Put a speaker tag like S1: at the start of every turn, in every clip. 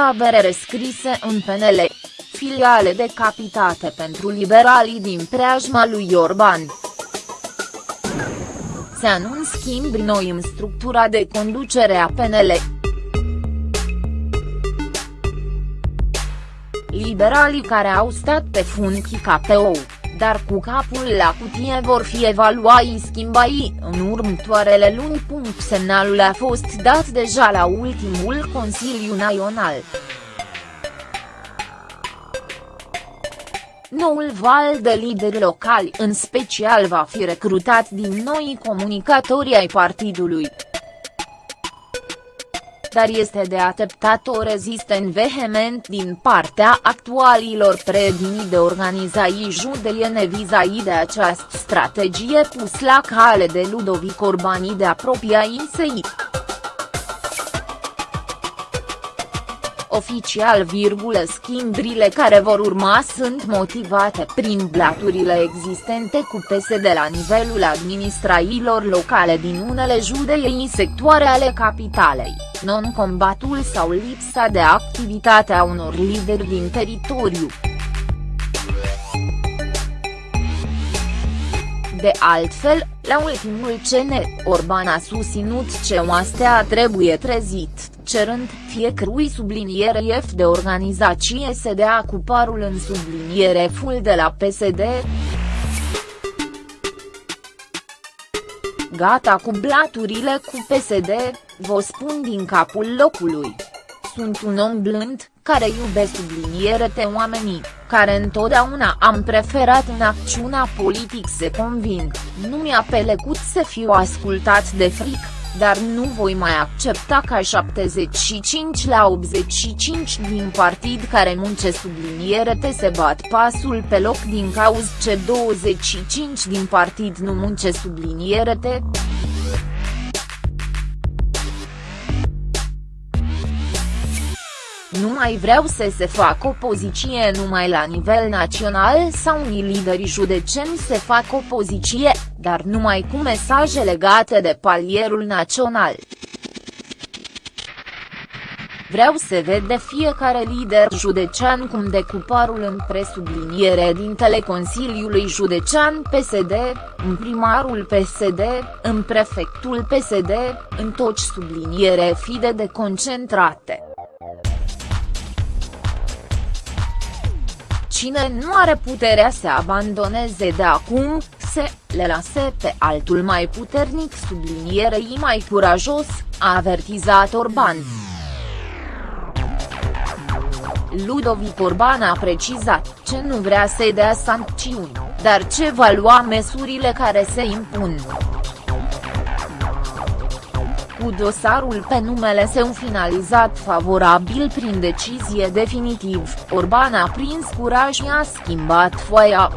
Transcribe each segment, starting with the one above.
S1: tabere rescrise în PNL. Filiale decapitate pentru liberalii din preajma lui Orban. Se anunț schimb noi în structura de conducere a PNL. Liberalii care au stat pe funcii KPO dar cu capul la cutie vor fi evaluai schimbai în următoarele luni. Semnalul a fost dat deja la ultimul Consiliu Național. Noul val de lideri locali în special va fi recrutat din noi comunicatori ai partidului dar este de așteptat o rezistent vehement din partea actualilor predini de organizații judeiene vis-a-vis de această strategie pus la cale de Ludovic Orbani de apropia INSEI. Oficial, virgulă, schimburile care vor urma sunt motivate prin blaturile existente cu PSD la nivelul administrațiilor locale din unele judei sectoare ale capitalei non-combatul sau lipsa de activitate a unor lideri din teritoriu. De altfel, la ultimul CN, Orban a susținut ce oastea trebuie trezit, cerând fiecărui subliniere F de organizație să dea cu parul în subliniere full de la PSD. Gata cu blaturile cu PSD, vă spun din capul locului. Sunt un om blând, care iube te oamenii, care întotdeauna am preferat în acțiunea politic să conving, nu mi-a pelecut să fiu ascultat de fric, dar nu voi mai accepta ca 75 la 85 din partid care munce te se bat pasul pe loc din cauz ce 25 din partid nu munce te. Nu mai vreau să se facă opoziție numai la nivel național sau unii lideri judeceni se fac opoziție, dar numai cu mesaje legate de palierul național. Vreau să ved de fiecare lider judecean cum de cuparul în presubliniere dintele Consiliului Judecean PSD, în primarul PSD, în prefectul PSD, în toți subliniere fide de concentrate. Cine nu are puterea să abandoneze de acum, se le lase pe altul mai puternic sublinierei mai curajos, a avertizat Orban. Ludovic Orban a precizat ce nu vrea să dea sancțiuni, dar ce va lua măsurile care se impun. Cu dosarul pe numele său finalizat favorabil prin decizie definitiv, Orban a prins curaj și a schimbat foaia.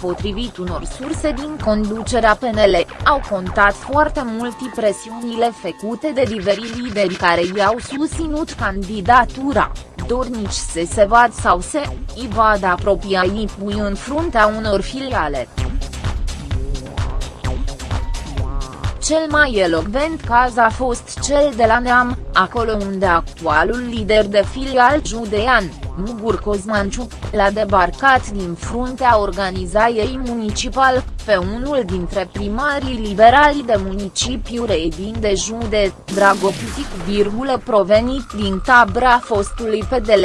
S1: Potrivit unor surse din conducerea PNL, au contat foarte mult presiunile făcute de diversi lideri care i-au susținut candidatura, dornici să se vad sau să i vad apropia pui în fruntea unor filiale. Cel mai elocvent caz a fost cel de la Neam, acolo unde actualul lider de filial judean, Mugur Cozmanciu, l-a debarcat din fruntea organizației municipal, pe unul dintre primarii liberali de municipiu Redin de jude, Dragopitic, provenit din tabra fostului PDL.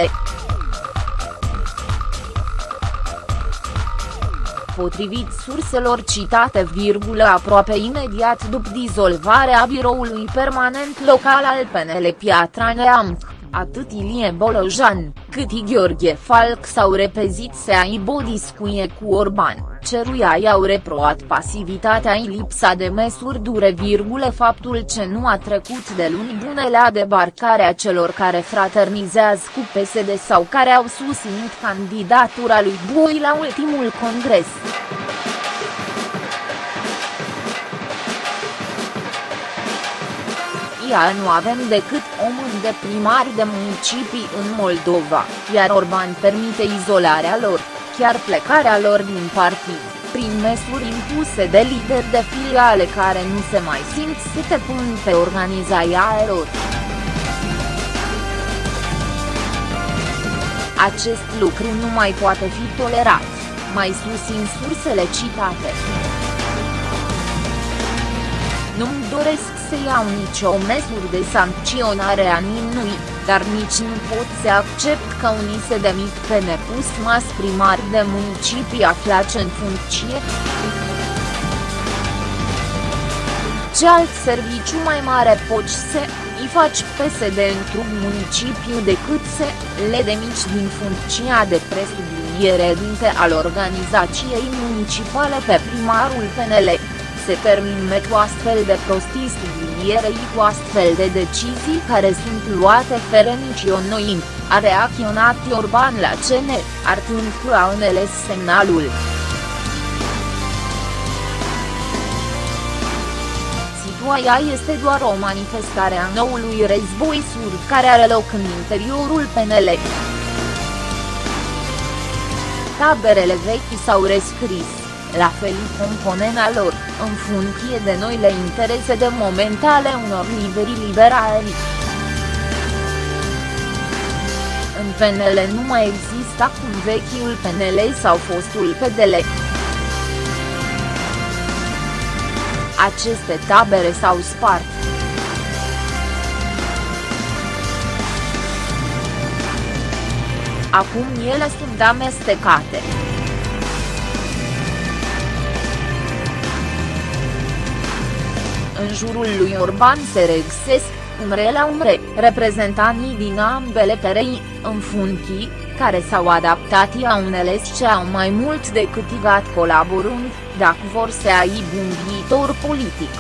S1: Potrivit surselor citate virgulă aproape imediat după dizolvarea biroului permanent local al PNL Piatra Neamț, atât Ilie Bolojan, cât i Gheorghe Falc s-au repezit să aibă o discuie cu Orban ceruia i-au reproat pasivitatea în lipsa de măsuri dure virgule faptul ce nu a trecut de luni bune la debarcarea celor care fraternizează cu PSD sau care au susținut candidatura lui Boi la ultimul congres. Ia nu avem decât o mână de primari de municipii în Moldova, iar Orban permite izolarea lor, chiar plecarea lor din partid, prin măsuri impuse de lideri de filiale care nu se mai simt să te pun pe organizarea lor. Acest lucru nu mai poate fi tolerat, mai sus în sursele citate. Nu-mi doresc să iau nicio măsură de sancționare a nimănui, dar nici nu pot să accept că unii se demit pe nepus mas primar de municipii aflați în funcție. Ce alt serviciu mai mare poți să îi faci PSD într-un municipiu decât să le demici din funcția de presubliniere dinte al organizației municipale pe primarul PNL? Se termine cu astfel de prostii sublinierei cu astfel de decizii care sunt luate fără nicio noim, a reacționat Orban la CN, artând cu aunele semnalul. Situația este doar o manifestare a noului război sur care are loc în interiorul PNL. Taberele vechi s-au rescris la fel componena lor, în funcție de noile interese de momentale unor lideri liberali. În PNL nu mai există acum vechiul PNL sau fostul PDL. Aceste tabere s-au spart. Acum ele sunt amestecate. În jurul lui Orban se regăsesc, umre la umre, reprezentanii din ambele perei, în funcții, care s-au adaptat a unele ce au mai mult decât igat colaborând, dacă vor să aibă un viitor politic.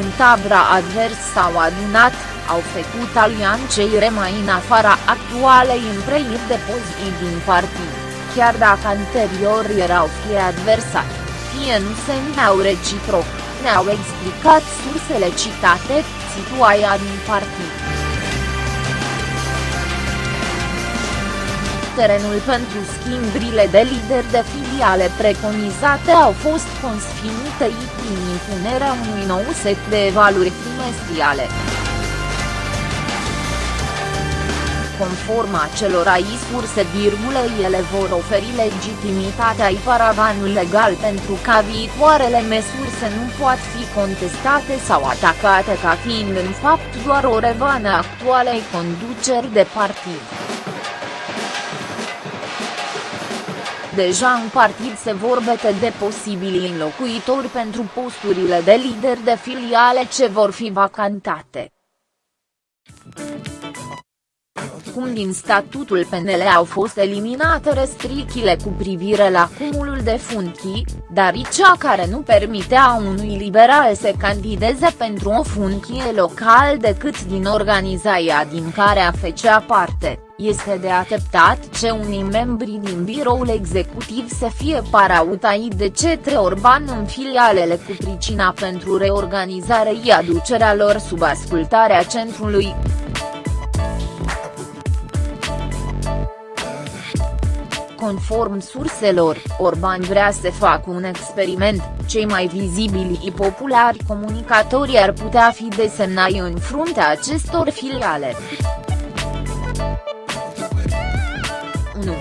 S1: În tabra advers s-au adunat, au făcut alianței rămai în afara actualei împreiri de poziții din partid, chiar dacă anterior erau fie adversari fie nu se ne-au reciproc, ne-au explicat sursele citate, situația din partid. Terenul pentru schimburile de lideri de filiale preconizate au fost consfinite prin impunerea unui nou set de evaluări trimestriale. Conform acelora surse virgulă ele vor oferi legitimitatea ai paravanul legal pentru ca viitoarele măsuri să nu pot fi contestate sau atacate ca fiind în fapt doar o revană actualei conduceri de partid. Deja în partid se vorbește de posibili înlocuitori pentru posturile de lider de filiale ce vor fi vacantate cum din statutul PNL au fost eliminate restricțiile cu privire la cumulul de funcții, dar cea care nu permitea unui liberal să candideze pentru o funcție local decât din organizația din care a făcea parte, este de ateptat ce unii membri din biroul executiv să fie parautai de cetre Orban în filialele cu pricina pentru reorganizare și aducerea lor sub ascultarea centrului. Conform surselor, Orban vrea să facă un experiment, cei mai vizibili și populari comunicatori ar putea fi desemnai în fruntea acestor filiale. 1.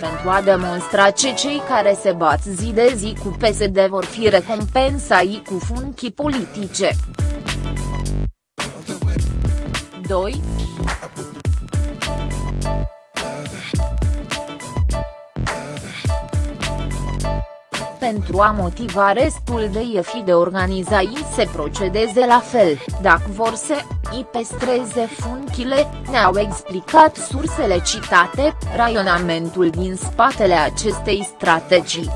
S1: pentru a demonstra ce cei care se bat zi de zi cu PSD vor fi recompensați cu funcții politice. 2. Pentru a motiva restul de iefi de organizații se procedeze la fel, dacă vor să îi pestreze funcile, ne-au explicat sursele citate, raionamentul din spatele acestei strategii.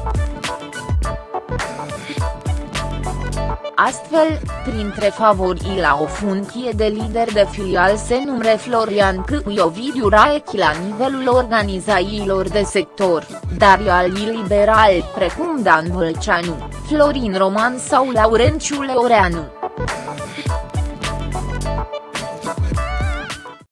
S1: Astfel, printre favorii la o funcție de lider de filial se numre Florian Câu Ovidiu Raechi la nivelul organizațiilor de sector, dar alii liberali precum Dan Vâlceanu, Florin Roman sau Laurenciu Leoreanu.